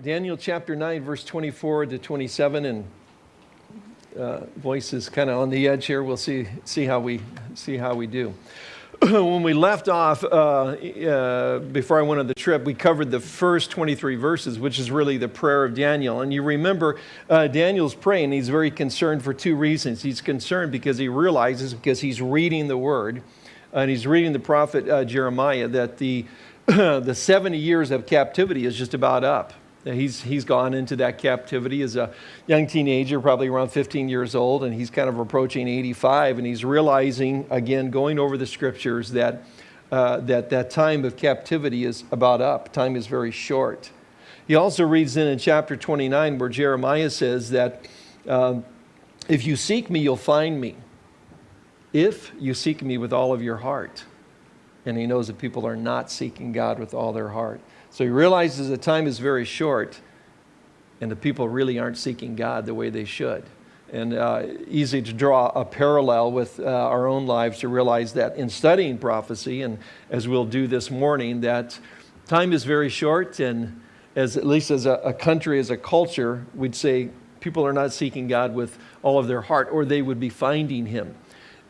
Daniel chapter 9, verse 24 to 27, and uh, voice is kind of on the edge here. We'll see, see, how, we, see how we do. when we left off, uh, uh, before I went on the trip, we covered the first 23 verses, which is really the prayer of Daniel. And you remember uh, Daniel's praying. He's very concerned for two reasons. He's concerned because he realizes, because he's reading the word, and he's reading the prophet uh, Jeremiah, that the, the 70 years of captivity is just about up. He's, he's gone into that captivity as a young teenager, probably around 15 years old, and he's kind of approaching 85, and he's realizing, again, going over the scriptures, that uh, that, that time of captivity is about up. Time is very short. He also reads in in chapter 29 where Jeremiah says that um, if you seek me, you'll find me. If you seek me with all of your heart. And he knows that people are not seeking God with all their heart. So he realizes the time is very short and the people really aren't seeking God the way they should. And uh, easy to draw a parallel with uh, our own lives to realize that in studying prophecy, and as we'll do this morning, that time is very short, and as at least as a, a country, as a culture, we'd say people are not seeking God with all of their heart, or they would be finding Him.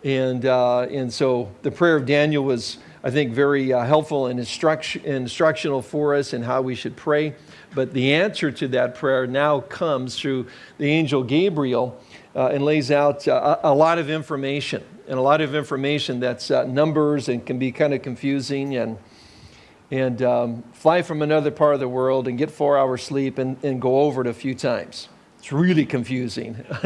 And, uh, and so the prayer of Daniel was I think, very uh, helpful and instruction, instructional for us in how we should pray. But the answer to that prayer now comes through the angel Gabriel uh, and lays out uh, a lot of information, and a lot of information that's uh, numbers and can be kind of confusing. And, and um, fly from another part of the world and get four hours sleep and, and go over it a few times. It's really confusing.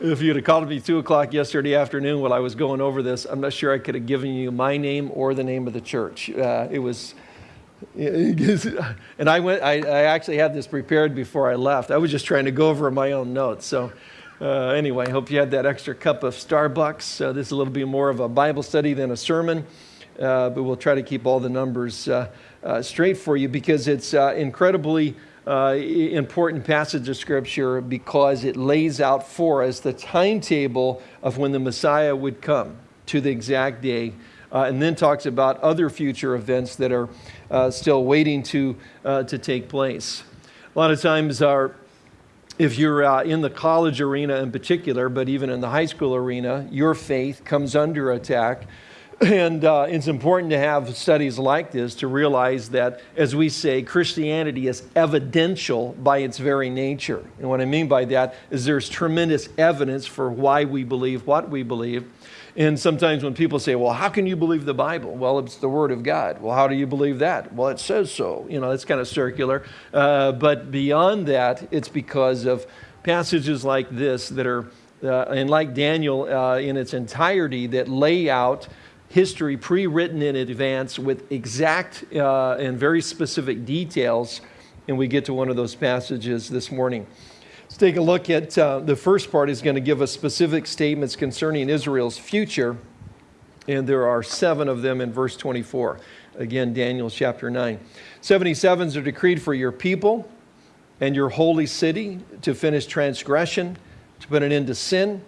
if you'd have called me 2 o'clock yesterday afternoon while I was going over this, I'm not sure I could have given you my name or the name of the church. Uh, it was, and I went, I, I, actually had this prepared before I left. I was just trying to go over my own notes. So uh, anyway, I hope you had that extra cup of Starbucks. Uh, this is a little bit more of a Bible study than a sermon, uh, but we'll try to keep all the numbers uh, uh, straight for you because it's incredibly uh, important passage of Scripture because it lays out for us the timetable of when the Messiah would come to the exact day, uh, and then talks about other future events that are uh, still waiting to, uh, to take place. A lot of times, our, if you're uh, in the college arena in particular, but even in the high school arena, your faith comes under attack and uh, it's important to have studies like this to realize that, as we say, Christianity is evidential by its very nature. And what I mean by that is there's tremendous evidence for why we believe what we believe. And sometimes when people say, well, how can you believe the Bible? Well, it's the Word of God. Well, how do you believe that? Well, it says so. You know, it's kind of circular. Uh, but beyond that, it's because of passages like this that are, uh, and like Daniel uh, in its entirety, that lay out history pre-written in advance with exact uh, and very specific details. And we get to one of those passages this morning. Let's take a look at uh, the first part is going to give us specific statements concerning Israel's future. And there are seven of them in verse 24. Again, Daniel chapter 9. 77s are decreed for your people and your holy city to finish transgression, to put an end to sin,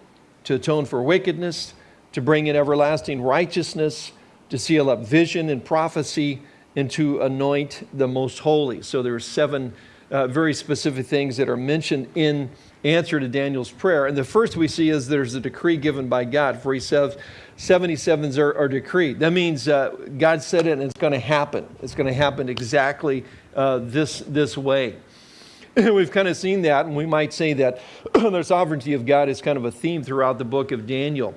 to atone for wickedness, to bring in everlasting righteousness, to seal up vision and prophecy, and to anoint the most holy. So there are seven uh, very specific things that are mentioned in answer to Daniel's prayer. And the first we see is there's a decree given by God, for he says 77s are, are decreed. That means uh, God said it and it's going to happen. It's going to happen exactly uh, this, this way. We've kind of seen that, and we might say that the sovereignty of God is kind of a theme throughout the book of Daniel.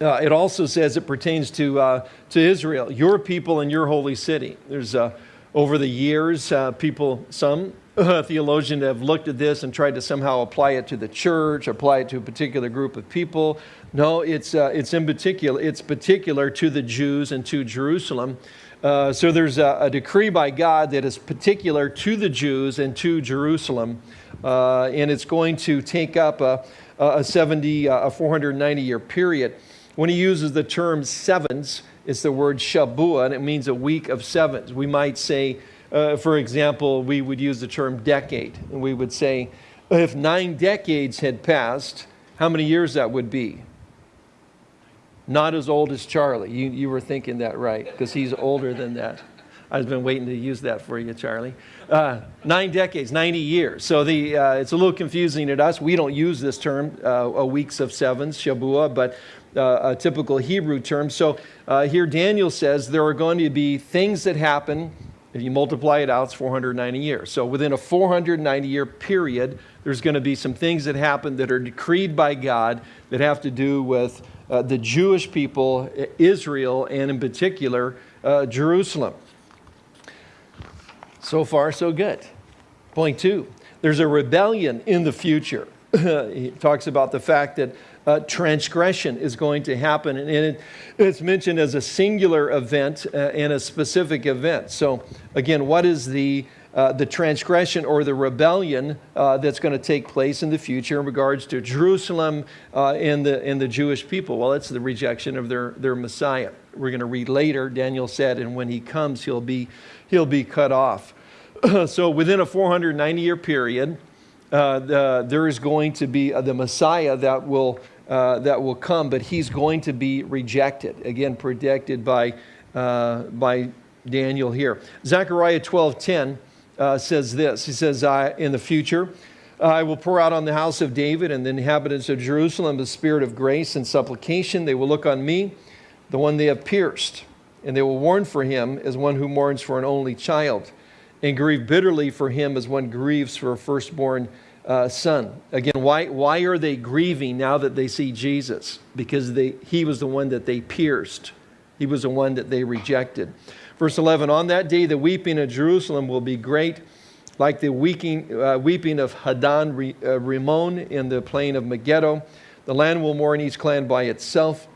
Uh, it also says it pertains to, uh, to Israel, your people and your holy city. There's uh, over the years, uh, people, some theologians have looked at this and tried to somehow apply it to the church, apply it to a particular group of people. No, it's, uh, it's in particular, it's particular to the Jews and to Jerusalem. Uh, so there's a, a, decree by God that is particular to the Jews and to Jerusalem, and it's going to take up a, a 70, a 490 year period. When he uses the term sevens, it's the word shabua, and it means a week of sevens. We might say, uh, for example, we would use the term decade, and we would say, if nine decades had passed, how many years that would be? Not as old as Charlie. You, you were thinking that right, because he's older than that. I've been waiting to use that for you, Charlie. Uh, nine decades, 90 years. So the, uh, it's a little confusing to us. We don't use this term, uh, weeks of sevens, Shabua, but a typical Hebrew term. So uh, here Daniel says there are going to be things that happen. If you multiply it out, it's 490 years. So within a 490 year period, there's going to be some things that happen that are decreed by God that have to do with uh, the Jewish people, Israel, and in particular, Jerusalem. So far, so good. Point two, there's a rebellion in the future. he talks about the fact that uh, transgression is going to happen, and it, it's mentioned as a singular event uh, and a specific event. So, again, what is the uh, the transgression or the rebellion uh, that's going to take place in the future in regards to Jerusalem uh, and, the, and the Jewish people? Well, it's the rejection of their, their Messiah. We're going to read later, Daniel said, and when he comes, he'll be, he'll be cut off. so within a 490 year period, uh, the, there is going to be uh, the Messiah that will, uh, that will come, but he's going to be rejected. Again, predicted by, by Daniel here. Zechariah 12:10 uh, says this. He says, "I In the future, I will pour out on the house of David and the inhabitants of Jerusalem the spirit of grace and supplication. They will look on me, the one they have pierced, and they will mourn for him as one who mourns for an only child, and grieve bitterly for him as one grieves for a firstborn uh, son. Again, why, why are they grieving now that they see Jesus? Because they, he was the one that they pierced, he was the one that they rejected. Verse 11 On that day, the weeping of Jerusalem will be great, like the weeping, uh, weeping of Hadad uh, Rimmon in the plain of Megiddo. The land will mourn each clan by itself,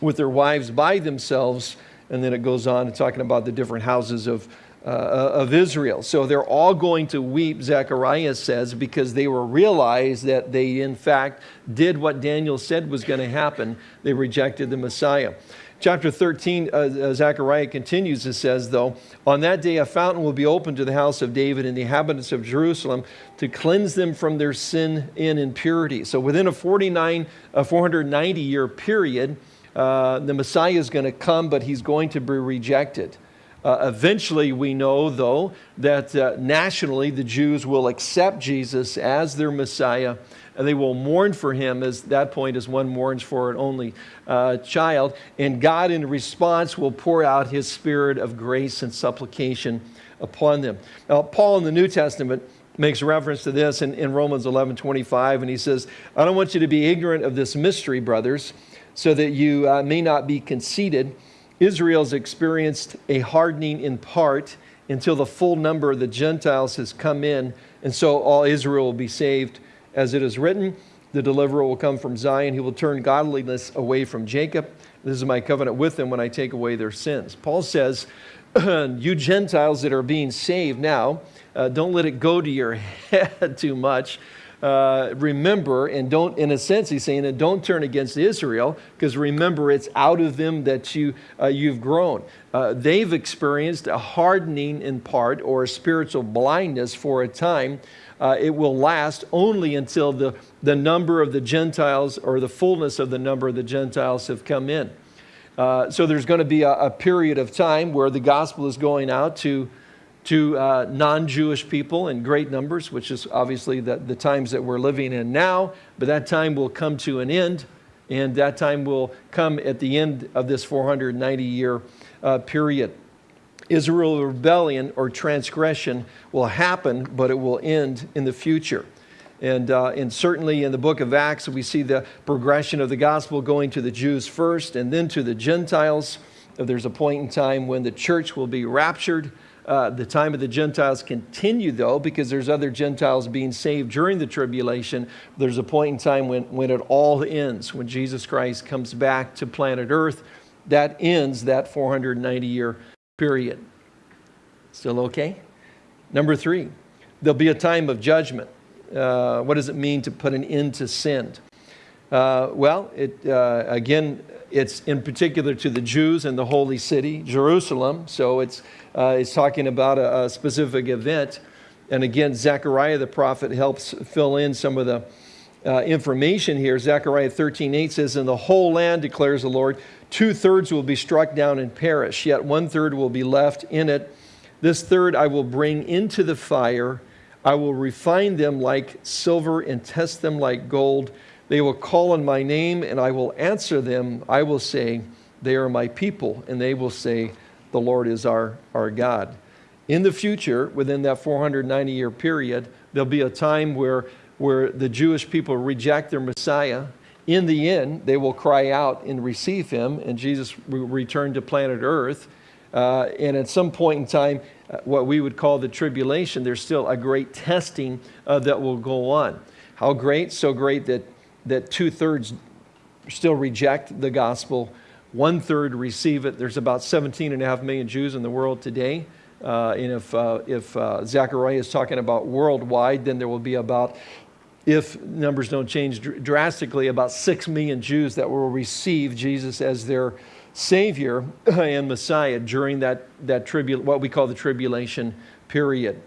with their wives by themselves. And then it goes on talking about the different houses of, uh, of Israel. So they're all going to weep, Zechariah says, because they will realize that they, in fact, did what Daniel said was going to happen. They rejected the Messiah. Chapter 13, uh, uh, Zechariah continues, it says, though, on that day a fountain will be opened to the house of David and the inhabitants of Jerusalem to cleanse them from their sin and impurity. So within a 49, a 490 year period, uh, the Messiah is going to come, but he's going to be rejected. Uh, eventually, we know, though, that uh, nationally the Jews will accept Jesus as their Messiah and they will mourn for him as that point as one mourns for an only uh, child. And God, in response, will pour out his spirit of grace and supplication upon them. Now, Paul in the New Testament makes reference to this in, in Romans 11 25, and he says, I don't want you to be ignorant of this mystery, brothers, so that you uh, may not be conceited. Israel's experienced a hardening in part until the full number of the Gentiles has come in, and so all Israel will be saved. As it is written, the deliverer will come from Zion. He will turn godliness away from Jacob. This is my covenant with them when I take away their sins. Paul says, You Gentiles that are being saved now, uh, don't let it go to your head too much. Uh, remember, and don't, in a sense, he's saying and don't turn against Israel, because remember, it's out of them that you, uh, you've grown. Uh, they've experienced a hardening in part or a spiritual blindness for a time uh, it will last only until the, the number of the Gentiles or the fullness of the number of the Gentiles have come in. Uh, so there's going to be a, a, period of time where the gospel is going out to, to uh, non Jewish people in great numbers, which is obviously the, the times that we're living in now, but that time will come to an end, and that time will come at the end of this 490 year uh, period. Israel rebellion or transgression will happen, but it will end in the future. And, uh, and certainly in the book of Acts, we see the progression of the gospel going to the Jews first and then to the Gentiles. There's a point in time when the church will be raptured. Uh, the time of the Gentiles continue, though, because there's other Gentiles being saved during the tribulation. There's a point in time when, when it all ends, when Jesus Christ comes back to planet Earth. That ends that 490 year period. Still okay? Number three, there'll be a time of judgment. Uh, what does it mean to put an end to sin? Uh, well, it, uh, again, it's in particular to the Jews and the holy city, Jerusalem. So it's, uh, it's talking about a, a, specific event. And again, Zechariah the prophet helps fill in some of the, uh, information here. Zechariah 13 8 says, In the whole land, declares the Lord, two thirds will be struck down and perish, yet one third will be left in it. This third I will bring into the fire. I will refine them like silver and test them like gold. They will call on my name, and I will answer them. I will say, They are my people, and they will say, The Lord is our, our God. In the future, within that 490 year period, there'll be a time where where the Jewish people reject their Messiah. In the end, they will cry out and receive him, and Jesus will return to planet Earth. Uh, and at some point in time, uh, what we would call the tribulation, there's still a great testing uh, that will go on. How great? So great that, that two thirds still reject the gospel, one third receive it. There's about 17 and a half million Jews in the world today. Uh, and if, uh, if uh, Zechariah is talking about worldwide, then there will be about if numbers don't change drastically, about 6 million Jews that will receive Jesus as their Savior and Messiah during that, that tribul- what we call the tribulation period.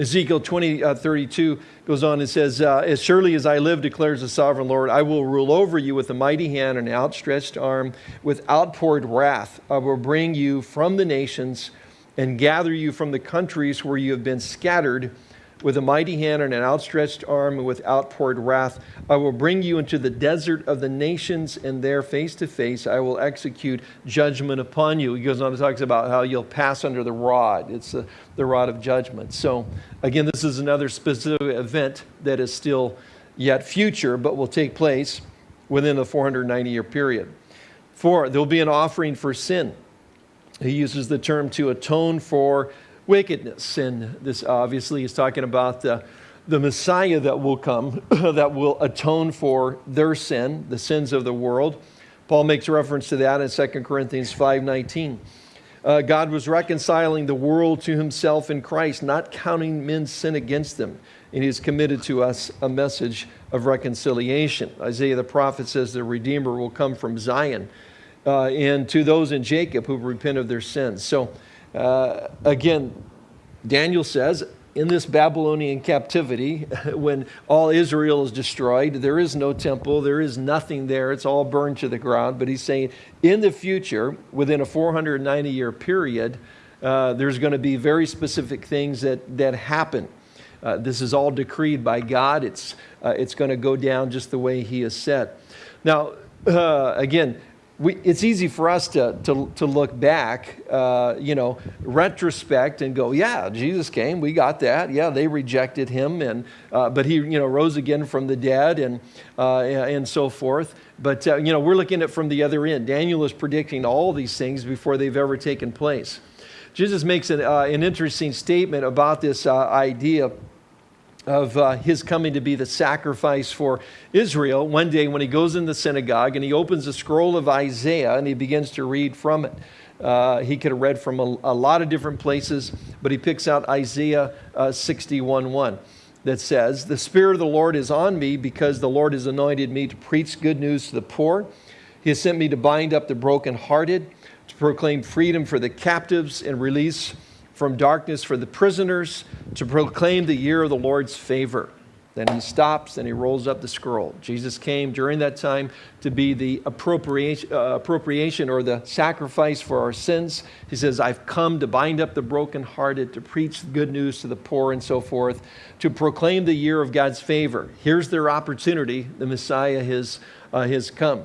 Ezekiel 20, uh, 32 goes on and says, uh, As surely as I live, declares the sovereign Lord, I will rule over you with a mighty hand and outstretched arm, with outpoured wrath. I will bring you from the nations and gather you from the countries where you have been scattered with a mighty hand and an outstretched arm and with outpoured wrath. I will bring you into the desert of the nations, and there, face to face, I will execute judgment upon you. He goes on and talks about how you'll pass under the rod. It's the, the rod of judgment. So, again, this is another specific event that is still yet future, but will take place within the 490 year period. Four, there will be an offering for sin. He uses the term to atone for wickedness. And this obviously is talking about the, the Messiah that will come, that will atone for their sin, the sins of the world. Paul makes reference to that in 2 Corinthians 5.19. Uh, God was reconciling the world to himself in Christ, not counting men's sin against them. And he has committed to us a message of reconciliation. Isaiah the prophet says the Redeemer will come from Zion uh, and to those in Jacob who repent of their sins. So uh, again, Daniel says, in this Babylonian captivity, when all Israel is destroyed, there is no temple, there is nothing there, it's all burned to the ground. But he's saying in the future, within a 490 year period, uh, there's going to be very specific things that, that happen. Uh, this is all decreed by God. It's, uh, it's going to go down just the way He has said. Now, uh, again, we, it's easy for us to, to, to look back, uh, you know, retrospect and go, yeah, Jesus came, we got that. Yeah, they rejected him, and, uh, but he, you know, rose again from the dead and, uh, and so forth. But, uh, you know, we're looking at it from the other end. Daniel is predicting all these things before they've ever taken place. Jesus makes an, uh, an interesting statement about this uh, idea of uh, his coming to be the sacrifice for Israel one day when he goes in the synagogue and he opens a scroll of Isaiah and he begins to read from it. Uh, he could have read from a, a, lot of different places, but he picks out Isaiah uh, 61.1 that says, The Spirit of the Lord is on me because the Lord has anointed me to preach good news to the poor. He has sent me to bind up the brokenhearted, to proclaim freedom for the captives and release from darkness for the prisoners to proclaim the year of the Lord's favor. Then he stops and he rolls up the scroll. Jesus came during that time to be the appropriation, uh, appropriation or the sacrifice for our sins. He says, I've come to bind up the brokenhearted, to preach good news to the poor, and so forth, to proclaim the year of God's favor. Here's their opportunity. The Messiah has, uh, has come.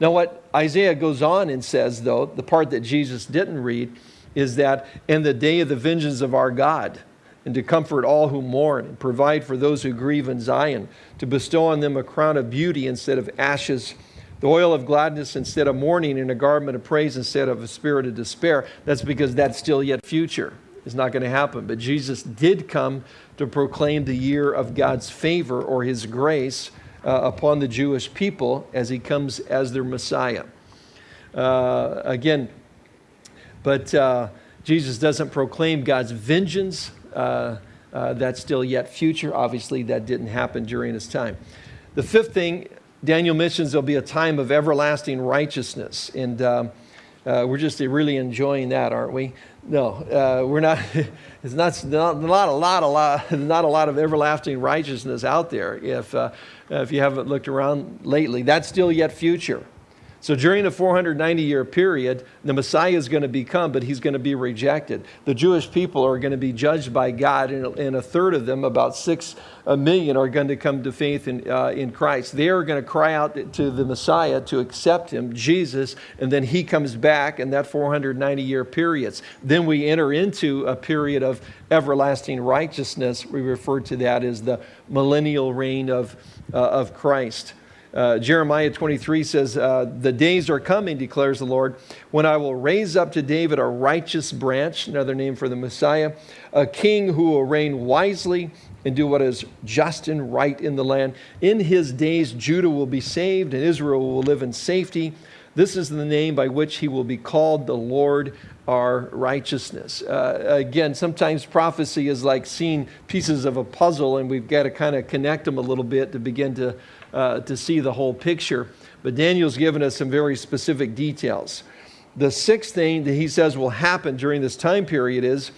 Now, what Isaiah goes on and says, though, the part that Jesus didn't read, is that in the day of the vengeance of our God, and to comfort all who mourn, and provide for those who grieve in Zion, to bestow on them a crown of beauty instead of ashes, the oil of gladness instead of mourning, and a garment of praise instead of a spirit of despair. That's because that's still yet future. It's not going to happen. But Jesus did come to proclaim the year of God's favor or his grace uh, upon the Jewish people as he comes as their Messiah. Uh, again, but uh, Jesus doesn't proclaim God's vengeance. Uh, uh, that's still yet future. Obviously, that didn't happen during his time. The fifth thing, Daniel mentions there'll be a time of everlasting righteousness. And um, uh, we're just really enjoying that, aren't we? no, uh, we're not. It's not, not, not, a lot, a lot, not a lot of everlasting righteousness out there. If uh, if you haven't looked around lately, that's still yet future. So during the 490 year period, the Messiah is going to become, but he's going to be rejected. The Jewish people are going to be judged by God, and, a third of them, about six million, are going to come to faith in, uh, in Christ. They are going to cry out to the Messiah to accept him, Jesus, and then he comes back in that 490 year period. Then we enter into a period of everlasting righteousness. We refer to that as the millennial reign of, uh, of Christ. Uh, Jeremiah 23 says, uh, The days are coming, declares the Lord, when I will raise up to David a righteous branch, another name for the Messiah, a king who will reign wisely and do what is just and right in the land. In his days, Judah will be saved and Israel will live in safety. This is the name by which he will be called the Lord our righteousness. Uh, again, sometimes prophecy is like seeing pieces of a puzzle, and we've got to kind of connect them a little bit to begin to uh, to see the whole picture. But Daniel's given us some very specific details. The sixth thing that he says will happen during this time period is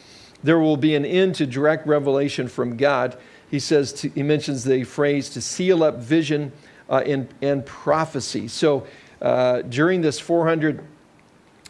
there will be an end to direct revelation from God. He says, to, he mentions the phrase to seal up vision uh, and, and prophecy. So uh, during this 400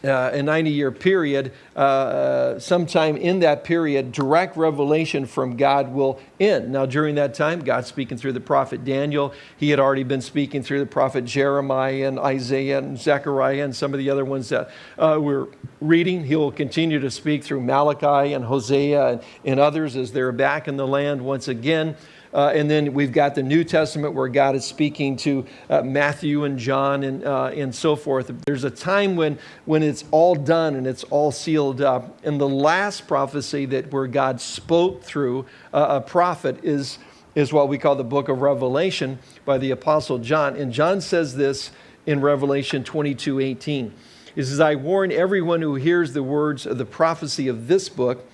uh, a 90 year period, uh, sometime in that period, direct revelation from God will end. Now, during that time, God's speaking through the prophet Daniel. He had already been speaking through the prophet Jeremiah and Isaiah and Zechariah and some of the other ones that uh, we're reading. He will continue to speak through Malachi and Hosea and, and others as they're back in the land once again. Uh, and then we've got the New Testament where God is speaking to uh, Matthew and John and, uh, and so forth. There's a time when, when it's all done and it's all sealed up. And the last prophecy that where God spoke through uh, a prophet is, is what we call the book of Revelation by the Apostle John. And John says this in Revelation 22 18. He says, I warn everyone who hears the words of the prophecy of this book,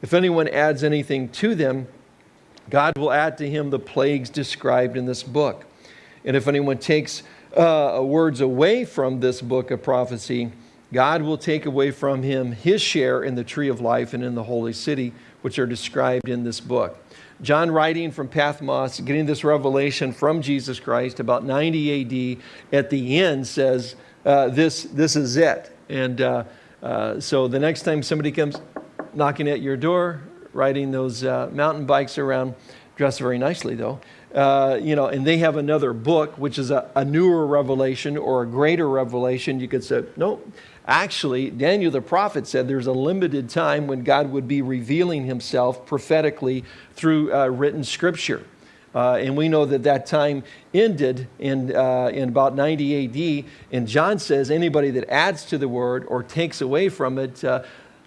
if anyone adds anything to them, God will add to him the plagues described in this book. And if anyone takes uh, words away from this book of prophecy, God will take away from him his share in the tree of life and in the holy city, which are described in this book. John, writing from Patmos, getting this revelation from Jesus Christ about 90 AD, at the end says, uh, this, this is it. And uh, uh, so the next time somebody comes knocking at your door, riding those uh, mountain bikes around, dressed very nicely though. Uh, you know, and they have another book, which is a, a, newer revelation or a greater revelation. You could say, no, actually, Daniel the prophet said there's a limited time when God would be revealing himself prophetically through uh, written scripture. Uh, and we know that that time ended in, uh, in about 90 AD. And John says anybody that adds to the word or takes away from it, uh,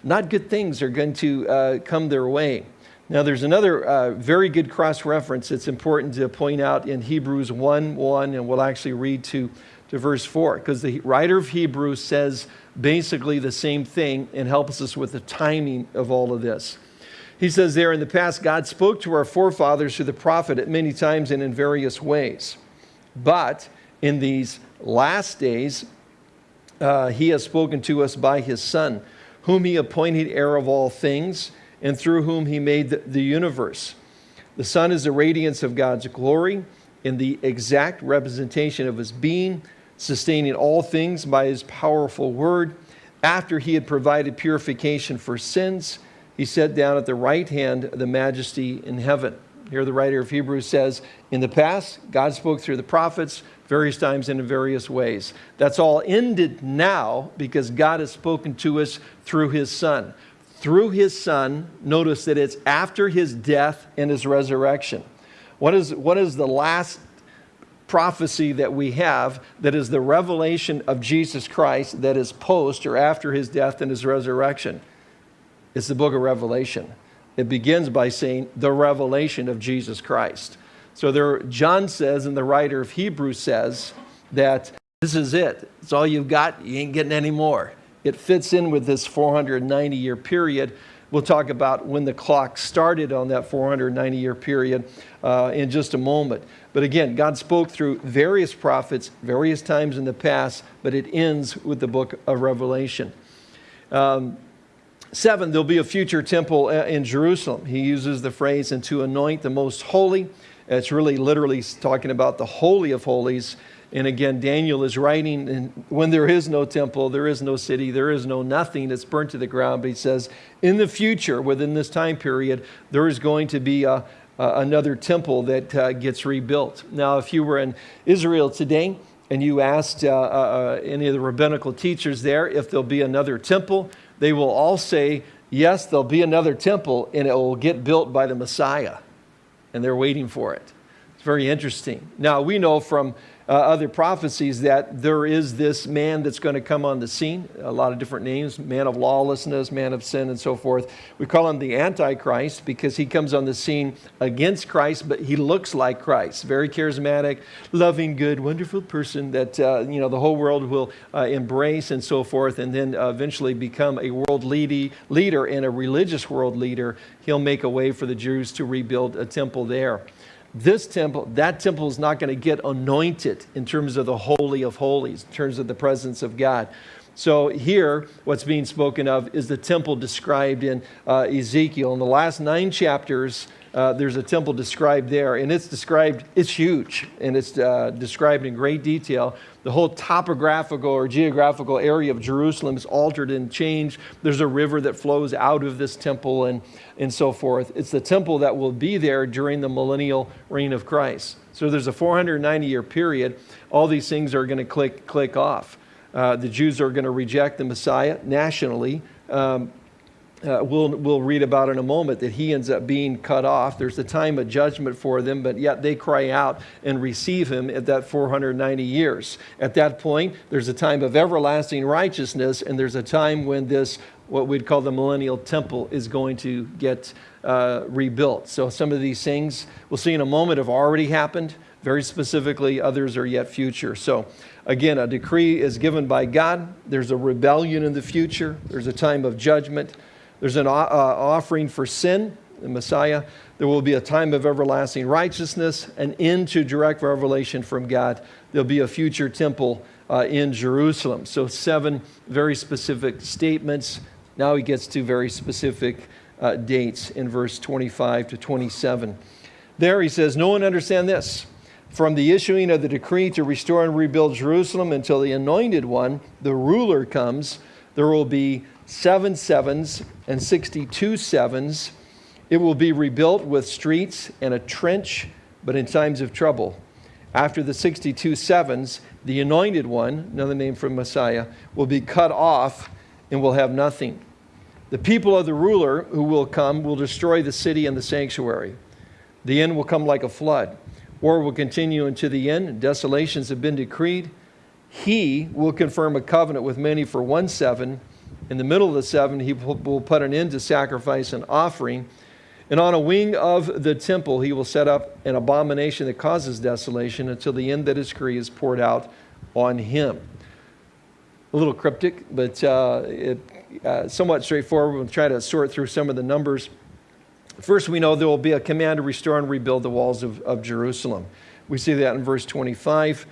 not good things are going to uh, come their way. Now, there's another uh, very good cross reference that's important to point out in Hebrews 1 1, and we'll actually read to, to verse 4, because the writer of Hebrews says basically the same thing and helps us with the timing of all of this. He says there, in the past, God spoke to our forefathers through the prophet at many times and in various ways. But in these last days, uh, he has spoken to us by his Son whom he appointed heir of all things, and through whom he made the, universe. The Son is the radiance of God's glory in the exact representation of his being, sustaining all things by his powerful word. After he had provided purification for sins, he sat down at the right hand of the majesty in heaven. Here the writer of Hebrews says, in the past, God spoke through the prophets, various times and in various ways. That's all ended now because God has spoken to us through his son. Through his son, notice that it's after his death and his resurrection. What is, what is the last prophecy that we have that is the revelation of Jesus Christ that is post or after his death and his resurrection? It's the book of Revelation. It begins by saying the revelation of Jesus Christ. So there, John says, and the writer of Hebrews says, that this is it. It's all you've got. You ain't getting any more. It fits in with this 490 year period. We'll talk about when the clock started on that 490 year period uh, in just a moment. But again, God spoke through various prophets, various times in the past, but it ends with the book of Revelation. Um, Seven, there'll be a future temple uh, in Jerusalem. He uses the phrase, and to anoint the most holy. It's really literally talking about the Holy of Holies. And again, Daniel is writing, and when there is no temple, there is no city, there is no nothing that's burnt to the ground. But he says, in the future, within this time period, there is going to be a, another temple that uh, gets rebuilt. Now, if you were in Israel today and you asked uh, uh, uh any of the rabbinical teachers there if there'll be another temple, they will all say, yes, there'll be another temple and it will get built by the Messiah. And they're waiting for it. It's very interesting. Now, we know from uh, other prophecies that there is this man that's going to come on the scene. A lot of different names man of lawlessness, man of sin, and so forth. We call him the Antichrist because he comes on the scene against Christ, but he looks like Christ. Very charismatic, loving, good, wonderful person that uh, you know the whole world will uh, embrace and so forth, and then eventually become a world leader and a religious world leader. He'll make a way for the Jews to rebuild a temple there this temple, that temple is not going to get anointed in terms of the Holy of Holies, in terms of the presence of God. So here, what's being spoken of is the temple described in uh, Ezekiel. In the last nine chapters, uh, there's a temple described there, and it's described, it's huge, and it's uh, described in great detail. The whole topographical or geographical area of Jerusalem is altered and changed. There's a river that flows out of this temple and, and so forth. It's the temple that will be there during the millennial reign of Christ. So there's a 490 year period. All these things are going to click, click off. Uh, the Jews are going to reject the Messiah nationally. Um, uh, we'll, we'll read about in a moment that he ends up being cut off. There's a time of judgment for them, but yet they cry out and receive him at that 490 years. At that point, there's a time of everlasting righteousness, and there's a time when this, what we'd call the millennial temple, is going to get uh, rebuilt. So some of these things we'll see in a moment have already happened. Very specifically, others are yet future. So again, a decree is given by God. There's a rebellion in the future. There's a time of judgment. There's an uh, offering for sin, the Messiah. There will be a time of everlasting righteousness, an end to direct revelation from God. There'll be a future temple uh, in Jerusalem. So, seven very specific statements. Now he gets to very specific uh, dates in verse 25 to 27. There he says, No one understand this. From the issuing of the decree to restore and rebuild Jerusalem until the anointed one, the ruler, comes, there will be seven sevens and 62 sevens. It will be rebuilt with streets and a trench, but in times of trouble. After the 62 sevens, the anointed one, another name for Messiah, will be cut off and will have nothing. The people of the ruler who will come will destroy the city and the sanctuary. The end will come like a flood. War will continue unto the end. Desolations have been decreed. He will confirm a covenant with many for one seven in the middle of the seven, he will put an end to sacrifice and offering. And on a wing of the temple, he will set up an abomination that causes desolation until the end that his decree is poured out on him. A little cryptic, but uh, it, uh, somewhat straightforward. We'll try to sort through some of the numbers. First, we know there will be a command to restore and rebuild the walls of, of Jerusalem. We see that in verse 25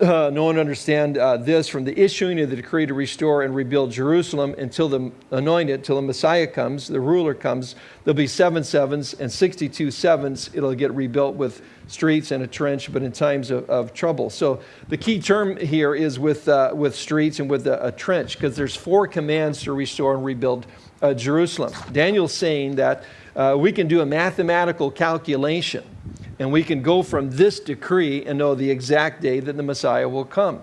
uh, no one understand uh, this from the issuing of the decree to restore and rebuild Jerusalem until the anointed, till the Messiah comes, the ruler comes. There'll be seven sevens and 62 sevens. It'll get rebuilt with streets and a trench, but in times of, of trouble. So the key term here is with, uh, with streets and with a, a trench, because there's four commands to restore and rebuild uh, Jerusalem. Daniel's saying that uh, we can do a mathematical calculation and we can go from this decree and know the exact day that the Messiah will come.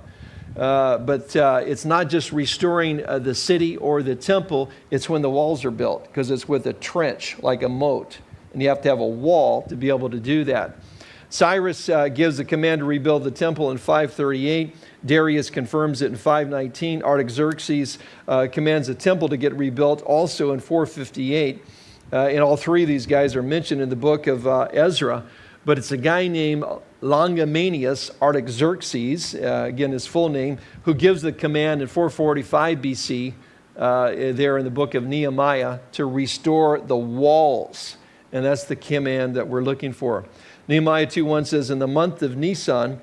Uh, but uh, it's not just restoring uh, the city or the temple, it's when the walls are built, because it's with a trench, like a moat. And you have to have a wall to be able to do that. Cyrus uh, gives the command to rebuild the temple in 538. Darius confirms it in 519. Artaxerxes uh, commands the temple to get rebuilt also in 458. Uh, and all three of these guys are mentioned in the book of Ezra but it's a guy named Longimanus Artaxerxes, uh, again, his full name, who gives the command in 445 BC, uh, there in the book of Nehemiah, to restore the walls. And that's the command that we're looking for. Nehemiah 2.1 says, In the month of Nisan,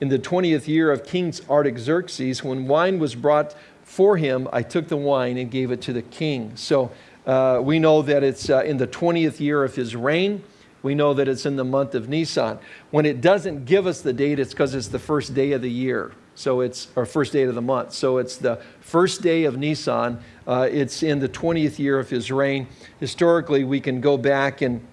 in the 20th year of King Artaxerxes, when wine was brought for him, I took the wine and gave it to the king. So Uh, we know that it's uh, in the 20th year of his reign. We know that it's in the month of Nisan. When it doesn't give us the date, it's because it's the first day of the year. So it's our first day of the month. So it's the first day of Nisan. Uh, it's in the 20th year of his reign. Historically, we can go back and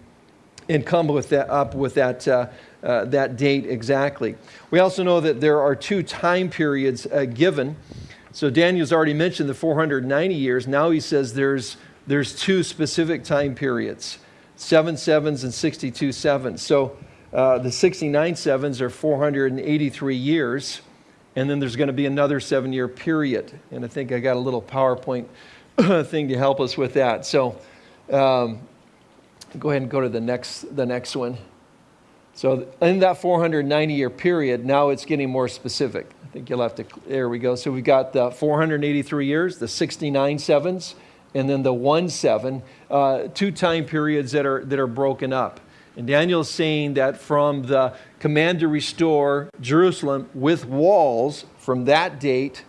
and come with that, up with that, uh, uh, that date exactly. We also know that there are two time periods uh, given. So Daniel's already mentioned the 490 years. Now he says there's, there's two specific time periods, seven sevens and 62 sevens. So uh, the 69 sevens are 483 years. And then there's going to be another seven year period. And I think I got a little PowerPoint thing to help us with that. So um, go ahead and go to the next, the next one. So in that 490 year period, now it's getting more specific. I think you'll have to, there we go. So we've got the 483 years, the 69 sevens, and then the one seven, uh, two time periods that are, that are broken up. And Daniel's saying that from the command to restore Jerusalem with walls from that date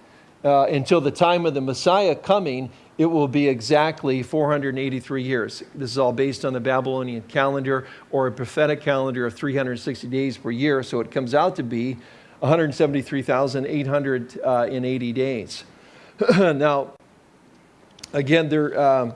uh, until the time of the Messiah coming, it will be exactly 483 years. This is all based on the Babylonian calendar or a prophetic calendar of 360 days per year. So it comes out to be 173,880 uh, days. now, again, there are um,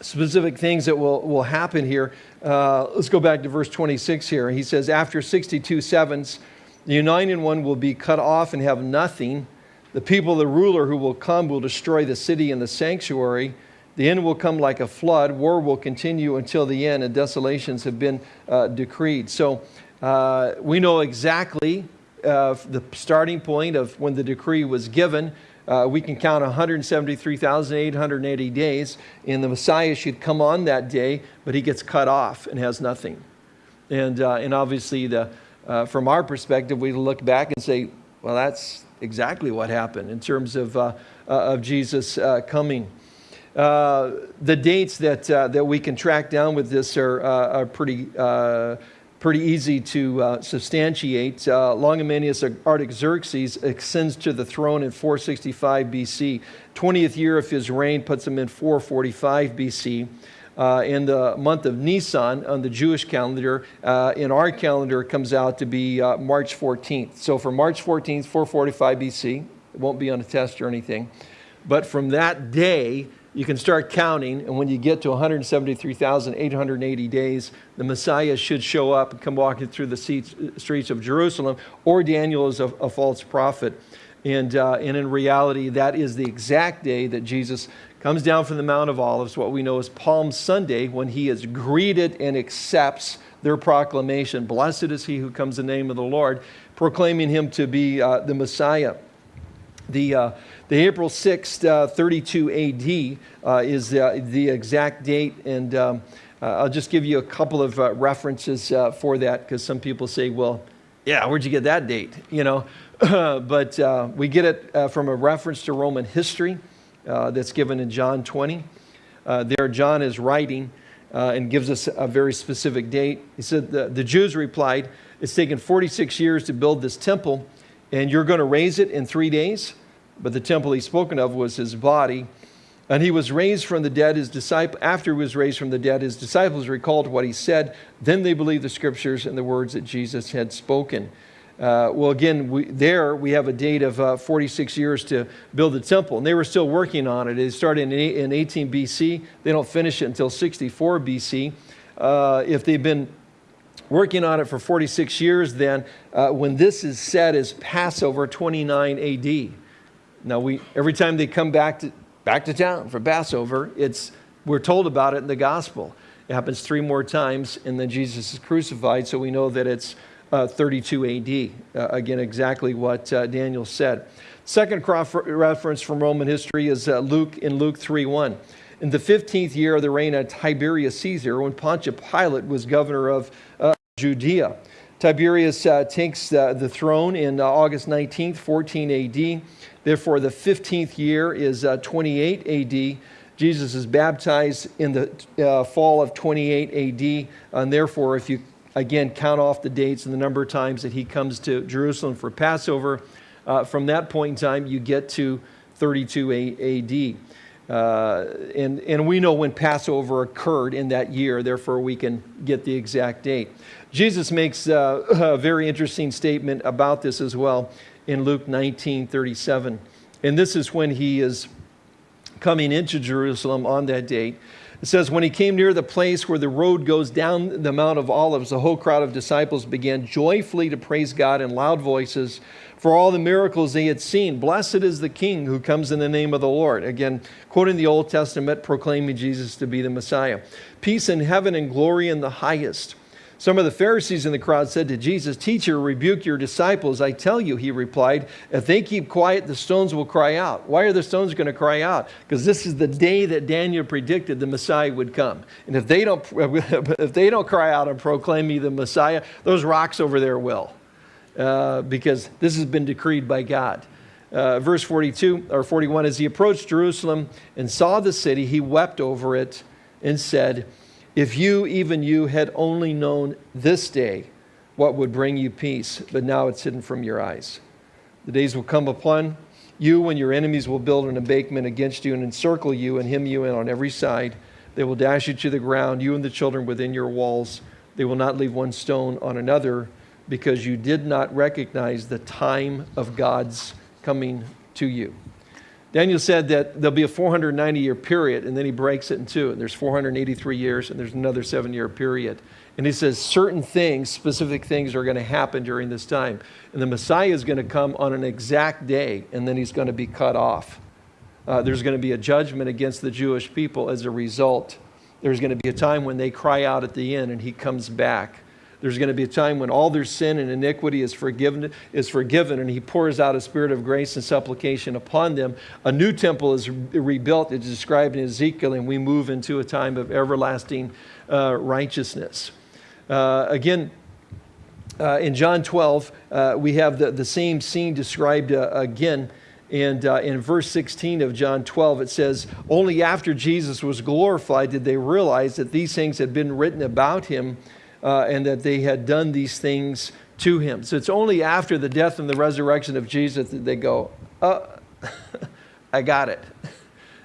specific things that will, will happen here. Uh, let's go back to verse 26 here. He says, After 62 sevens, the Anointed One will be cut off and have nothing the people, the ruler who will come, will destroy the city and the sanctuary. The end will come like a flood. War will continue until the end, and desolations have been uh, decreed. So uh, we know exactly uh, the starting point of when the decree was given. Uh, we can count 173,880 days, and the Messiah should come on that day, but he gets cut off and has nothing. And, uh, and obviously, the, uh, from our perspective, we look back and say, well, that's exactly what happened in terms of, uh, uh, of Jesus uh, coming. The dates that, that we can track down with this are, are pretty, pretty easy to substantiate. Longimanus Artaxerxes ascends to the throne in 465 BC. 20th year of his reign puts him in 445 BC uh, in the month of Nisan on the Jewish calendar. Uh, in our calendar, it comes out to be uh, March 14th. So for March 14th, 445 BC, it won't be on a test or anything. But from that day, you can start counting, and when you get to 173,880 days, the Messiah should show up and come walking through the streets of Jerusalem, or Daniel is a, a false prophet. And, uh, and in reality, that is the exact day that Jesus comes down from the Mount of Olives, what we know as Palm Sunday, when he is greeted and accepts their proclamation. Blessed is he who comes in the name of the Lord, proclaiming him to be uh, the Messiah. The, uh, the April 6th, uh, 32 AD uh, is the exact date, and um, uh, I'll just give you a couple of uh, references for that because some people say, well, yeah, where'd you get that date? You know, but we get it from a reference to Roman history uh, that's given in John 20. Uh, there, John is writing uh, and gives us a very specific date. He said, the, the Jews replied, It's taken 46 years to build this temple, and you're going to raise it in three days? But the temple he's spoken of was his body. And he was raised from the dead. His disciple, after he was raised from the dead, his disciples recalled what he said. Then they believed the scriptures and the words that Jesus had spoken. Uh, well, again, we, there we have a date of uh, 46 years to build the temple, and they were still working on it. It started in, in 18 BC. They don't finish it until 64 BC. Uh, if they've been working on it for 46 years, then uh, when this is said as Passover 29 AD. Now, we, every time they come back to, back to town for Passover, it's, we're told about it in the gospel. It happens three more times, and then Jesus is crucified, so we know that it's uh, 32 AD. Uh, again, exactly what uh, Daniel said. Second cross reference from Roman history is uh, Luke in Luke 3:1. In the 15th year of the reign of Tiberius Caesar, when Pontius Pilate was governor of uh, Judea, Tiberius uh, takes the throne in August 19th, 14 AD. Therefore, the 15th year is 28 AD. Jesus is baptized in the fall of 28 AD, and therefore, if you again, count off the dates and the number of times that he comes to Jerusalem for Passover. Uh, from that point in time, you get to 32 AD. Uh, and, and we know when Passover occurred in that year, therefore we can get the exact date. Jesus makes uh, a very interesting statement about this as well in Luke 19 37. And this is when he is coming into Jerusalem on that date. It says, When he came near the place where the road goes down the Mount of Olives, the whole crowd of disciples began joyfully to praise God in loud voices for all the miracles they had seen. Blessed is the King who comes in the name of the Lord. Again, quoting the Old Testament, proclaiming Jesus to be the Messiah. Peace in heaven and glory in the highest. Some of the Pharisees in the crowd said to Jesus, Teacher, rebuke your disciples. I tell you, he replied, if they keep quiet, the stones will cry out. Why are the stones going to cry out? Because this is the day that Daniel predicted the Messiah would come. And if they don't, if they don't cry out and proclaim me the Messiah, those rocks over there will. Uh, because this has been decreed by God. Uh, verse 42 or 41 as he approached Jerusalem and saw the city, he wept over it and said, if you, even you, had only known this day what would bring you peace, but now it's hidden from your eyes. The days will come upon you when your enemies will build an embankment against you and encircle you and hem you in on every side. They will dash you to the ground, you and the children within your walls. They will not leave one stone on another because you did not recognize the time of God's coming to you. Daniel said that there'll be a 490 year period, and then he breaks it in two. And there's 483 years, and there's another seven year period. And he says certain things, specific things, are going to happen during this time. And the Messiah is going to come on an exact day, and then he's going to be cut off. Uh, there's going to be a judgment against the Jewish people as a result. There's going to be a time when they cry out at the end, and he comes back. There's going to be a time when all their sin and iniquity is forgiven, is forgiven, and he pours out a spirit of grace and supplication upon them. A new temple is rebuilt. It's described in Ezekiel, and we move into a time of everlasting uh, righteousness. Uh, again, uh, in John 12, uh, we have the, the same scene described uh, again. And uh, in verse 16 of John 12, it says, Only after Jesus was glorified did they realize that these things had been written about him uh, and that they had done these things to him. So it's only after the death and the resurrection of Jesus that they go, uh, I got it.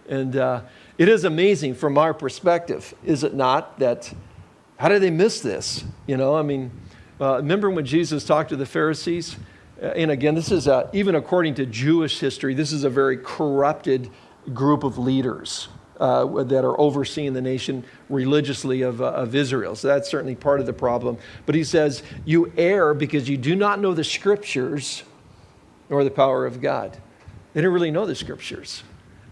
And uh, it is amazing from our perspective, is it not, that how did they miss this? You know, I mean, uh, remember when Jesus talked to the Pharisees? Uh, and again, this is, a, even according to Jewish history, this is a very corrupted group of leaders uh, that are overseeing the nation religiously of, uh, of Israel. So that's certainly part of the problem. But he says, You err because you do not know the scriptures nor the power of God. They didn't really know the scriptures.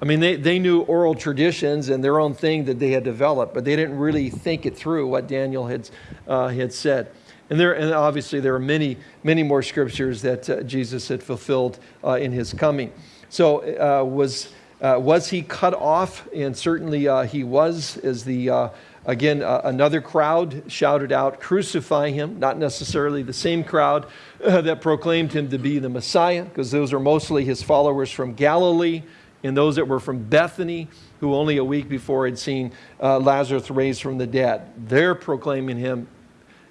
I mean, they, they knew oral traditions and their own thing that they had developed, but they didn't really think it through what Daniel had, uh, had said. And, there, and obviously, there are many, many more scriptures that uh, Jesus had fulfilled uh, in his coming. So, uh, was uh, was he cut off? And certainly uh, he was, as the, uh, again, uh, another crowd shouted out, Crucify him. Not necessarily the same crowd uh, that proclaimed him to be the Messiah, because those are mostly his followers from Galilee and those that were from Bethany, who only a week before had seen uh, Lazarus raised from the dead. They're proclaiming him,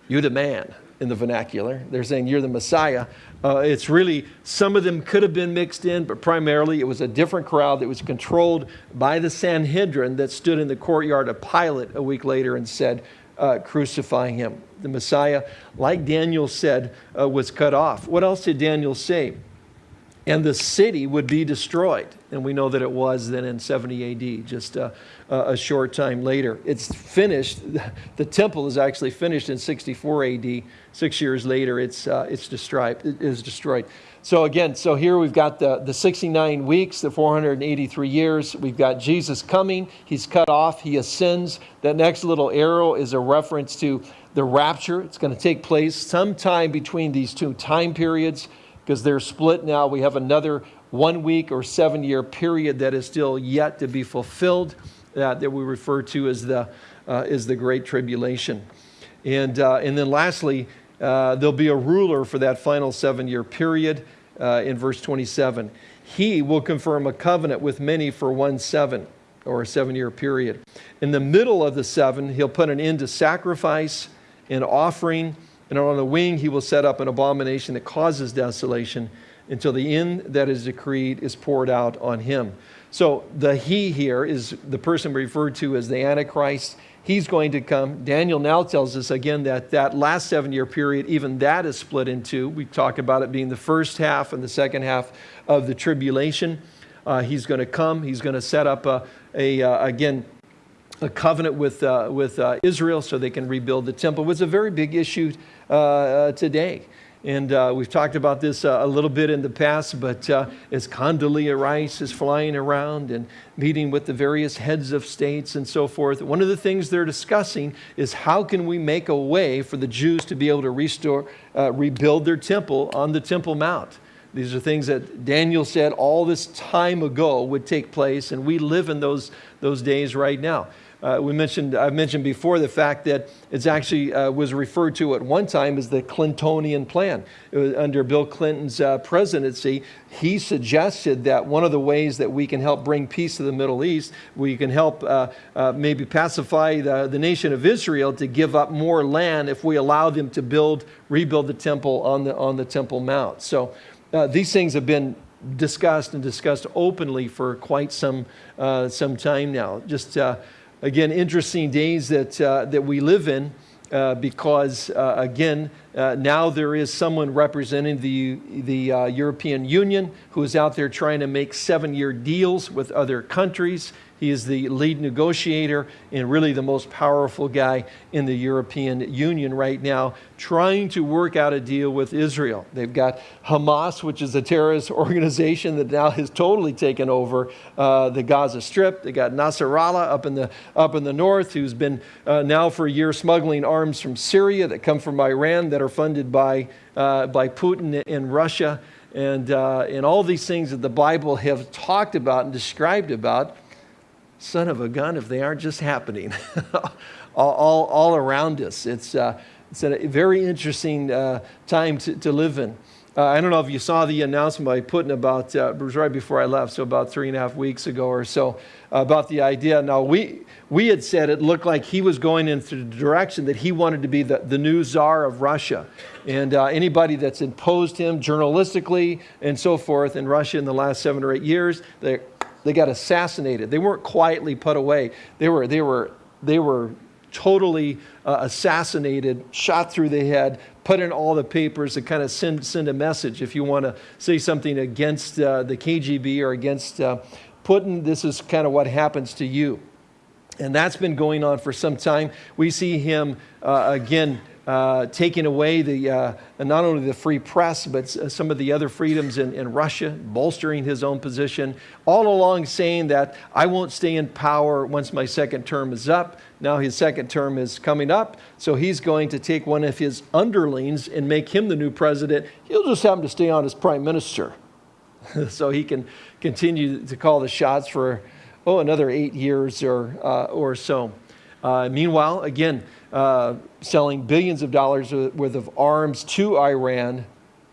You the man in the vernacular. They're saying, You're the Messiah. Uh, it's really, some of them could have been mixed in, but primarily it was a different crowd that was controlled by the Sanhedrin that stood in the courtyard of Pilate a week later and said, uh, crucifying him. The Messiah, like Daniel said, uh, was cut off. What else did Daniel say? and the city would be destroyed. And we know that it was then in 70 AD, just a, a, short time later. It's finished. The temple is actually finished in 64 AD. Six years later, it's, uh, it's destroyed, it is destroyed. So again, so here we've got the, the 69 weeks, the 483 years. We've got Jesus coming. He's cut off. He ascends. That next little arrow is a reference to the rapture. It's going to take place sometime between these two time periods because they're split now. We have another one week or seven year period that is still yet to be fulfilled uh, that we refer to as the, uh, the Great Tribulation. And, uh, and then lastly, uh, there'll be a ruler for that final seven year period uh, in verse 27. He will confirm a covenant with many for one seven or a seven year period. In the middle of the seven, he'll put an end to sacrifice and offering and on the wing he will set up an abomination that causes desolation, until the end that is decreed is poured out on him. So the he here is the person referred to as the Antichrist. He's going to come. Daniel now tells us again that that last seven year period, even that is split in two. We talk about it being the first half and the second half of the tribulation. Uh, he's going to come. He's going to set up a, a uh, again, a covenant with, uh, with uh, Israel so they can rebuild the temple. It was a very big issue uh, uh, today. And uh, we've talked about this uh, a little bit in the past, but uh, as Condoleezza Rice is flying around and meeting with the various heads of states and so forth, one of the things they're discussing is how can we make a way for the Jews to be able to restore, uh, rebuild their temple on the Temple Mount. These are things that Daniel said all this time ago would take place, and we live in those, those days right now. Uh, we mentioned, I've mentioned before the fact that it actually uh, was referred to at one time as the Clintonian plan. under Bill Clinton's uh, presidency, he suggested that one of the ways that we can help bring peace to the Middle East, we can help uh, uh, maybe pacify the, the nation of Israel to give up more land if we allow them to build, rebuild the temple on the, on the Temple Mount. So uh, these things have been discussed and discussed openly for quite some, some time now. Just again, interesting days that, uh, that we live in uh, because, uh, again, uh, now there is someone representing the, the uh, European Union who is out there trying to make seven year deals with other countries. He is the lead negotiator and really the most powerful guy in the European Union right now, trying to work out a deal with Israel. They've got Hamas, which is a terrorist organization that now has totally taken over uh, the Gaza Strip. They got Nasrallah up in the, up in the north, who's been uh, now for a year smuggling arms from Syria that come from Iran that are funded by, uh, by Putin in Russia. And, uh, and all these things that the Bible have talked about and described about son of a gun if they aren't just happening all, all, all, around us. It's, uh, it's a very interesting uh, time to, to live in. Uh, I don't know if you saw the announcement by Putin about, uh, it was right before I left, so about three and a half weeks ago or so, about the idea. Now, we, we had said it looked like he was going into the direction that he wanted to be the, the new czar of Russia. And uh, anybody that's imposed him journalistically and so forth in Russia in the last seven or eight years, they they got assassinated. They weren't quietly put away. They were, they were, they were totally uh, assassinated, shot through the head, put in all the papers to kind of send, send a message. If you want to say something against uh, the KGB or against uh, Putin, this is kind of what happens to you. And that's been going on for some time. We see him uh, again uh, taking away the, uh, not only the free press, but some of the other freedoms in, in Russia, bolstering his own position, all along saying that I won't stay in power once my second term is up. Now his second term is coming up, so he's going to take one of his underlings and make him the new president. He'll just happen to stay on as prime minister. so he can continue to call the shots for, oh, another eight years or, uh, or so. Uh, meanwhile, again, uh, selling billions of dollars worth of arms to Iran,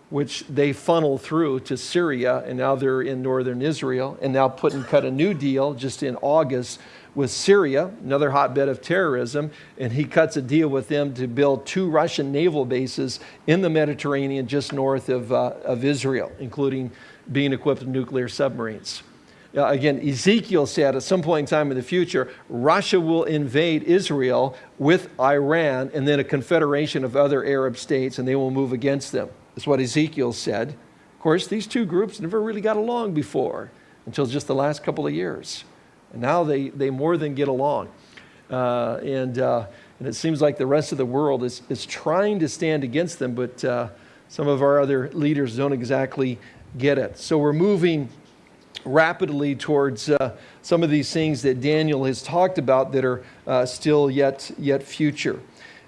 which they funnel through to Syria, and now they're in northern Israel, and now Putin cut a new deal just in August with Syria, another hotbed of terrorism, and he cuts a deal with them to build two Russian naval bases in the Mediterranean just north of, uh, of Israel, including being equipped with nuclear submarines. Uh, again, Ezekiel said at some point in time in the future, Russia will invade Israel with Iran and then a confederation of other Arab states, and they will move against them. That's what Ezekiel said. Of course, these two groups never really got along before until just the last couple of years. And now they, they more than get along. Uh, and, uh, and it seems like the rest of the world is, is trying to stand against them, but uh, some of our other leaders don't exactly get it. So we're moving rapidly towards uh, some of these things that Daniel has talked about that are uh, still yet, yet future.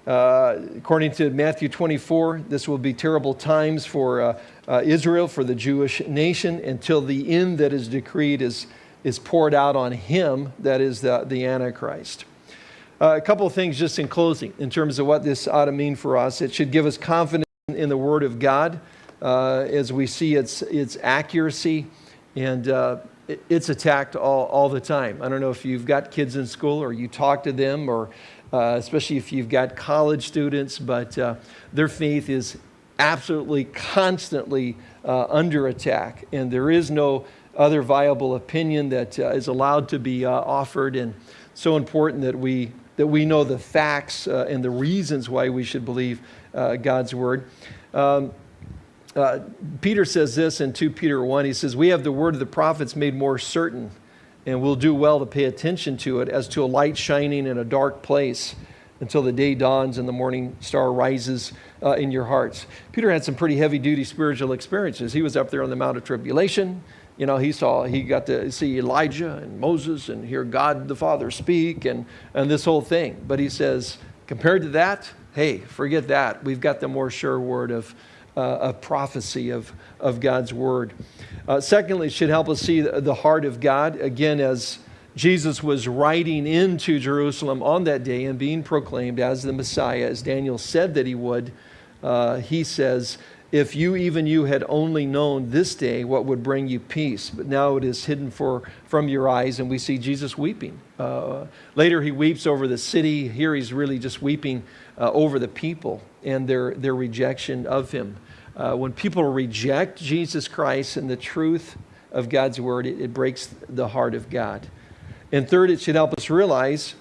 Uh, according to Matthew 24, this will be terrible times for uh, uh, Israel, for the Jewish nation, until the end that is decreed is, is poured out on him, that is the, the Antichrist. Uh, a couple of things just in closing in terms of what this ought to mean for us. It should give us confidence in the Word of God as we see its, its accuracy and uh, it's attacked all, all the time. I don't know if you've got kids in school or you talk to them, or uh, especially if you've got college students, but uh, their faith is absolutely constantly uh, under attack, and there is no other viable opinion that uh, is allowed to be uh, offered. And so important that we that we know the facts uh, and the reasons why we should believe uh, God's word. Um, uh, Peter says this in 2 Peter 1. He says, We have the word of the prophets made more certain, and we'll do well to pay attention to it as to a light shining in a dark place until the day dawns and the morning star rises uh, in your hearts. Peter had some pretty heavy duty spiritual experiences. He was up there on the Mount of Tribulation. You know, he saw, he got to see Elijah and Moses and hear God the Father speak and, and this whole thing. But he says, compared to that, hey, forget that. We've got the more sure word of, uh, of prophecy of, of God's word. Uh, secondly, it should help us see the heart of God. Again, as Jesus was riding into Jerusalem on that day and being proclaimed as the Messiah, as Daniel said that he would, uh, he says, if you, even you, had only known this day what would bring you peace, but now it is hidden for, from your eyes, and we see Jesus weeping. Uh, later, he weeps over the city. Here, he's really just weeping uh, over the people and their, their rejection of him. Uh, when people reject Jesus Christ and the truth of God's word, it, it breaks the heart of God. And third, it should help us realize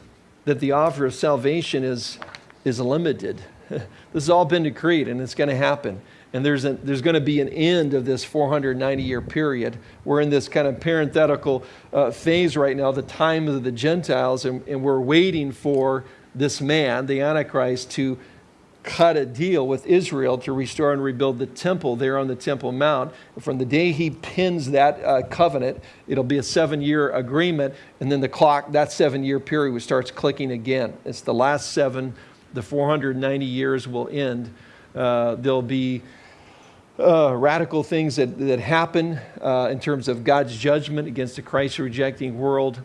that the offer of salvation is, is limited. this has all been decreed, and it's going to happen. And there's, there's going to be an end of this 490 year period. We're in this kind of parenthetical uh, phase right now, the time of the Gentiles, and, and we're waiting for this man, the Antichrist, to cut a deal with Israel to restore and rebuild the temple there on the Temple Mount. From the day he pins that uh, covenant, it'll be a seven year agreement, and then the clock, that seven year period, starts clicking again. It's the last seven, the 490 years will end. Uh, there'll be uh, radical things that, that happen uh, in terms of God's judgment against the Christ rejecting world.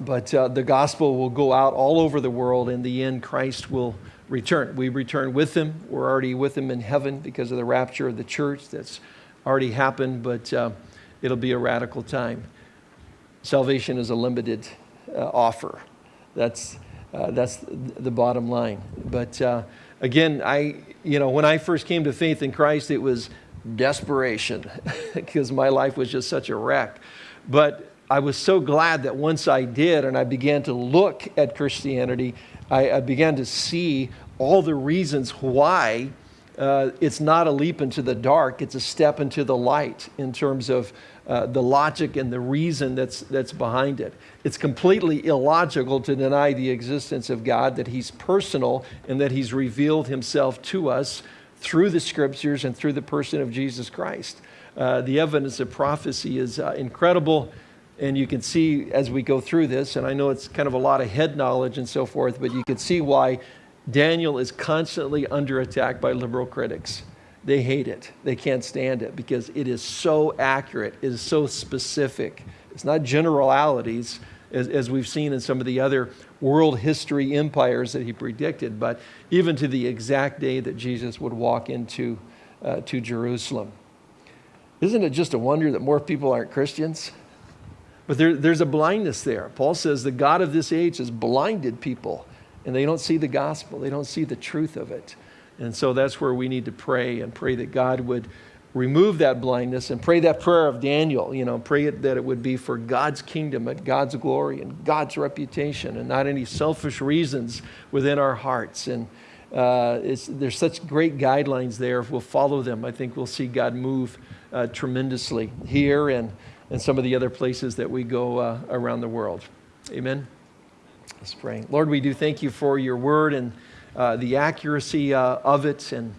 But uh, the gospel will go out all over the world. In the end, Christ will return. We return with him. We're already with him in heaven because of the rapture of the church that's already happened, but uh, it'll be a radical time. Salvation is a limited uh, offer. That's, uh, that's the bottom line. But again, I, you know, when I first came to faith in Christ, it was desperation because my life was just such a wreck. But I was so glad that once I did and I began to look at Christianity, I, I began to see all the reasons why uh, it's not a leap into the dark, it's a step into the light in terms of uh, the logic and the reason that's, that's behind it. It's completely illogical to deny the existence of God, that He's personal and that He's revealed Himself to us through the scriptures and through the person of Jesus Christ. Uh, the evidence of prophecy is uh, incredible. And you can see as we go through this, and I know it's kind of a lot of head knowledge and so forth, but you can see why Daniel is constantly under attack by liberal critics they hate it. They can't stand it because it is so accurate, it is so specific. It's not generalities, as, as we've seen in some of the other world history empires that he predicted, but even to the exact day that Jesus would walk into uh, to Jerusalem. Isn't it just a wonder that more people aren't Christians? But there, there's a blindness there. Paul says the God of this age has blinded people, and they don't see the gospel, they don't see the truth of it. And so that's where we need to pray and pray that God would remove that blindness and pray that prayer of Daniel, you know, pray it, that it would be for God's kingdom and God's glory and God's reputation and not any selfish reasons within our hearts. And uh, there's such great guidelines there. If we'll follow them, I think we'll see God move uh, tremendously here and, and some of the other places that we go uh, around the world. Amen. Let's pray. Lord, we do thank you for your word and uh, the accuracy uh, of it. And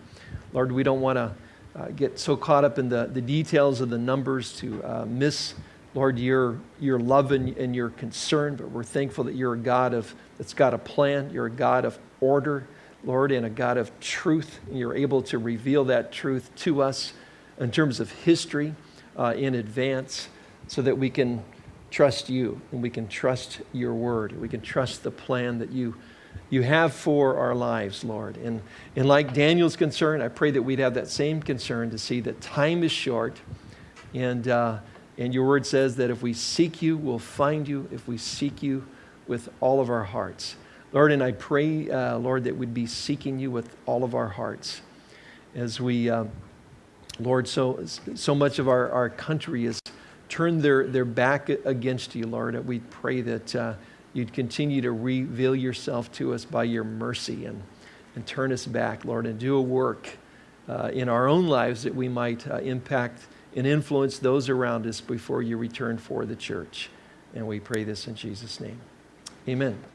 Lord, we don't want to uh, get so caught up in the, the details of the numbers to uh, miss, Lord, your, your love and, and your concern. But we're thankful that you're a God of, that's got a plan. You're a God of order, Lord, and a God of truth. And you're able to reveal that truth to us in terms of history uh, in advance so that we can trust you and we can trust your word. We can trust the plan that you you have for our lives, Lord. And, and like Daniel's concern, I pray that we'd have that same concern to see that time is short. And, uh, and your word says that if we seek you, we'll find you if we seek you with all of our hearts. Lord, and I pray, uh, Lord, that we'd be seeking you with all of our hearts. as we, um, Lord, so, so much of our, our country has turned their, their back against you, Lord. And we pray that uh, you'd continue to reveal yourself to us by your mercy and, and turn us back, Lord, and do a work uh, in our own lives that we might uh, impact and influence those around us before you return for the church. And we pray this in Jesus' name. Amen.